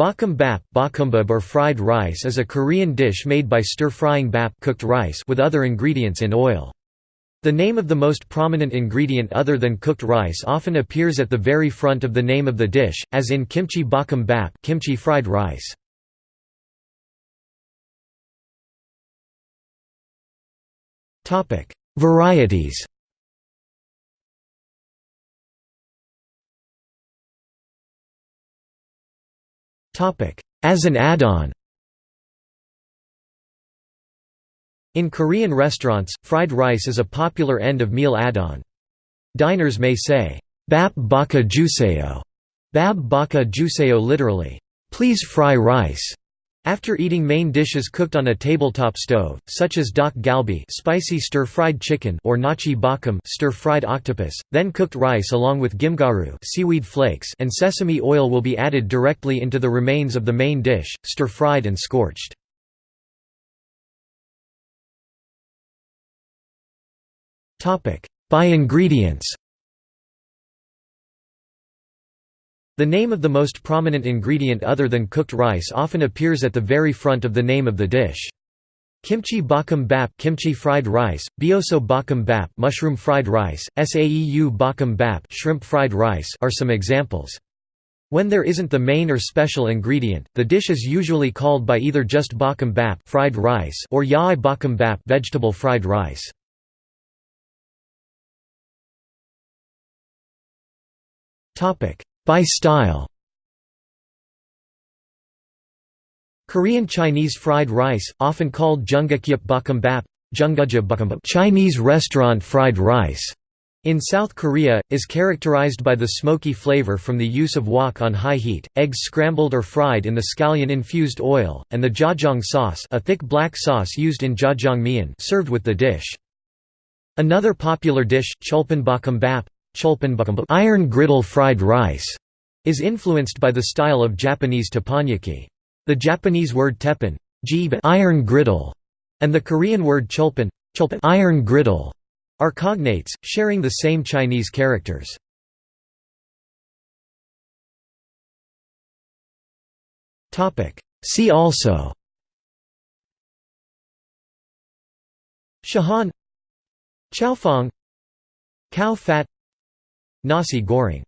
Bakumbap or fried rice is a Korean dish made by stir-frying bap cooked rice with other ingredients in oil. The name of the most prominent ingredient other than cooked rice often appears at the very front of the name of the dish, as in kimchi bakkum bap kimchi fried rice. Varieties As an add-on. In Korean restaurants, fried rice is a popular end-of-meal add-on. Diners may say, bap baka jusayo, bab baka jusayo literally, please fry rice, after eating main dishes cooked on a tabletop stove, such as dak galbi spicy stir-fried chicken or nachi bakkum stir-fried octopus, then cooked rice along with gimgaru seaweed flakes and sesame oil will be added directly into the remains of the main dish, stir-fried and scorched. By ingredients The name of the most prominent ingredient other than cooked rice often appears at the very front of the name of the dish. Kimchi bakkum bap kimchi fried rice, bioso bakkum bap mushroom fried rice, saeu bakkum bap shrimp fried rice are some examples. When there isn't the main or special ingredient, the dish is usually called by either just bakkum bap fried rice or yae bakkum bap vegetable fried rice. Topic: by style Korean Chinese fried rice, often called jjungakyup bakkumbap, Chinese restaurant fried rice, in South Korea, is characterized by the smoky flavor from the use of wok on high heat, eggs scrambled or fried in the scallion-infused oil, and the jjajang sauce a thick black sauce used in jjajangmyeon served with the dish. Another popular dish, cholpan bakkumbap, iron griddle fried rice is influenced by the style of Japanese teppanyaki. The Japanese word teppan iron griddle, and the Korean word cholpan iron griddle, are cognates, sharing the same Chinese characters. See also Chahan Chaofan Khao phat Nasi goreng